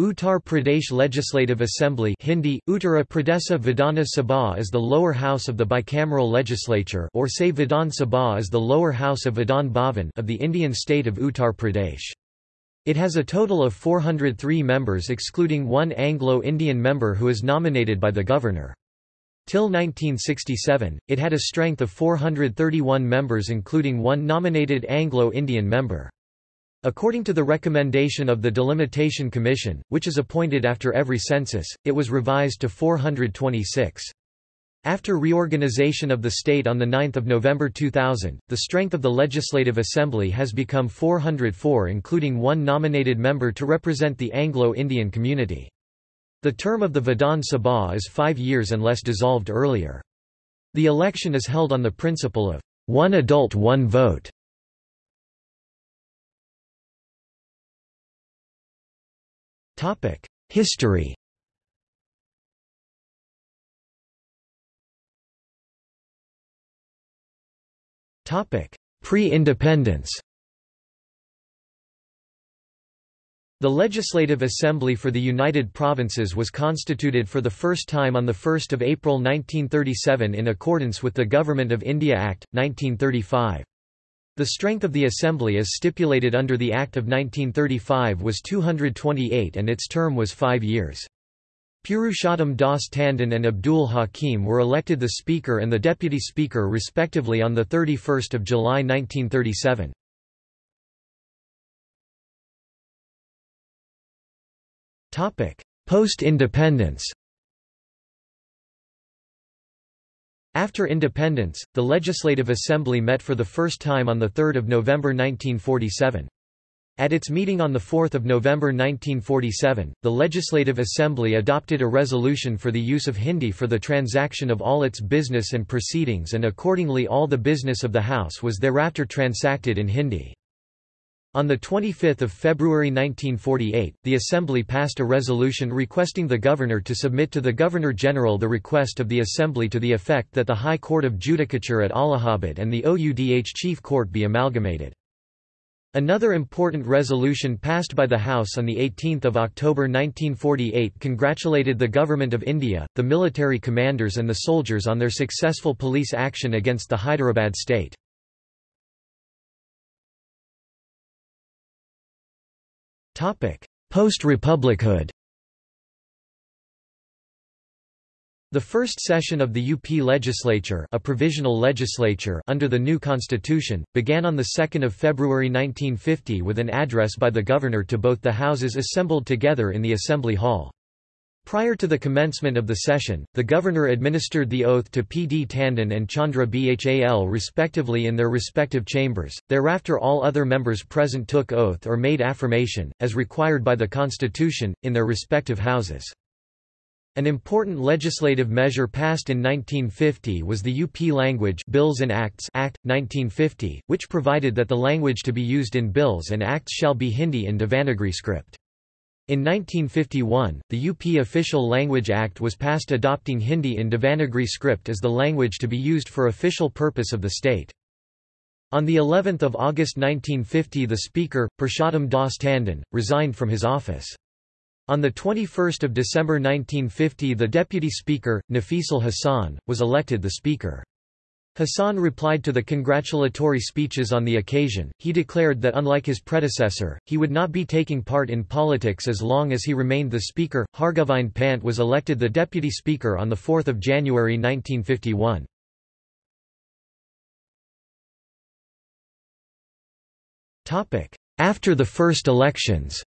Uttar Pradesh Legislative Assembly Hindi, Uttara Pradesha Vidhana Sabha is the lower house of the bicameral legislature or say Vidhan Sabha is the lower house of Vidhan Bhavan of the Indian state of Uttar Pradesh. It has a total of 403 members excluding one Anglo-Indian member who is nominated by the governor. Till 1967, it had a strength of 431 members including one nominated Anglo-Indian member. According to the recommendation of the Delimitation Commission, which is appointed after every census, it was revised to 426. After reorganization of the state on 9 November 2000, the strength of the Legislative Assembly has become 404 including one nominated member to represent the Anglo-Indian community. The term of the Vidhan Sabha is five years unless dissolved earlier. The election is held on the principle of one adult one vote. History. Pre-independence. The Legislative Assembly for the United Provinces was constituted for the first time on 1 April 1937 in accordance with the Government of India Act, 1935. The strength of the Assembly as stipulated under the Act of 1935 was 228 and its term was five years. Purushottam Das Tandon and Abdul Hakim were elected the Speaker and the Deputy Speaker respectively on 31 July 1937. Post-independence After independence, the Legislative Assembly met for the first time on 3 November 1947. At its meeting on 4 November 1947, the Legislative Assembly adopted a resolution for the use of Hindi for the transaction of all its business and proceedings and accordingly all the business of the House was thereafter transacted in Hindi. On 25 February 1948, the Assembly passed a resolution requesting the Governor to submit to the Governor-General the request of the Assembly to the effect that the High Court of Judicature at Allahabad and the OUDH Chief Court be amalgamated. Another important resolution passed by the House on 18 October 1948 congratulated the Government of India, the military commanders and the soldiers on their successful police action against the Hyderabad state. Post-republichood The first session of the UP legislature, a provisional legislature under the new constitution, began on 2 February 1950 with an address by the governor to both the houses assembled together in the Assembly Hall. Prior to the commencement of the session, the governor administered the oath to P. D. Tandon and Chandra Bhal respectively in their respective chambers. Thereafter all other members present took oath or made affirmation, as required by the Constitution, in their respective houses. An important legislative measure passed in 1950 was the UP Language Bills and Acts Act, 1950, which provided that the language to be used in bills and acts shall be Hindi in Devanagari script. In 1951, the UP Official Language Act was passed adopting Hindi in Devanagari script as the language to be used for official purpose of the state. On the 11th of August 1950 the Speaker, Purushottam Das Tandon, resigned from his office. On the 21 December 1950 the Deputy Speaker, Nafisul Hassan, was elected the Speaker. Hassan replied to the congratulatory speeches on the occasion, he declared that unlike his predecessor, he would not be taking part in politics as long as he remained the Speaker. Hargovind Pant was elected the Deputy Speaker on 4 January 1951. After the first elections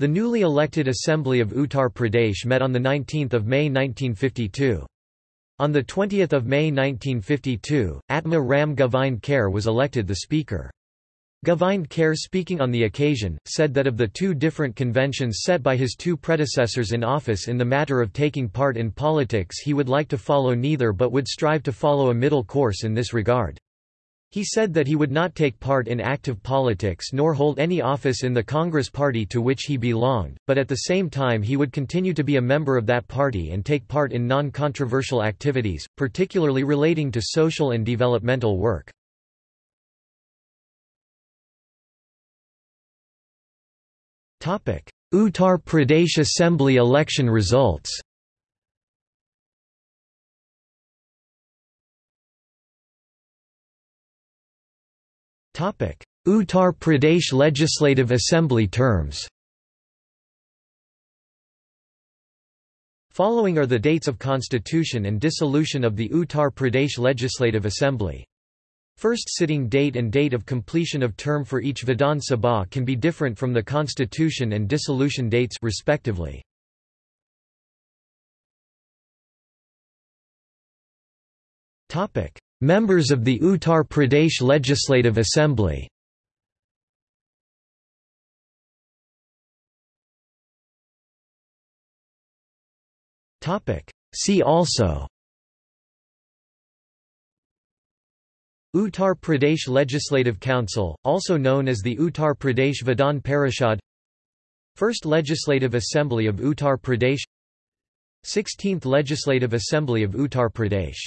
The newly elected Assembly of Uttar Pradesh met on 19 May 1952. On 20 May 1952, Atma Ram Govind Kher was elected the Speaker. Govind Kher speaking on the occasion, said that of the two different conventions set by his two predecessors in office in the matter of taking part in politics he would like to follow neither but would strive to follow a middle course in this regard. He said that he would not take part in active politics nor hold any office in the Congress party to which he belonged, but at the same time he would continue to be a member of that party and take part in non-controversial activities, particularly relating to social and developmental work. Uttar Pradesh Assembly election results Uttar Pradesh Legislative Assembly terms Following are the dates of constitution and dissolution of the Uttar Pradesh Legislative Assembly. First sitting date and date of completion of term for each Vidhan Sabha can be different from the constitution and dissolution dates respectively. Topic: Members of the Uttar Pradesh Legislative Assembly. See also Uttar Pradesh Legislative Council, also known as the Uttar Pradesh Vidhan Parishad First Legislative Assembly of Uttar Pradesh 16th Legislative Assembly of Uttar Pradesh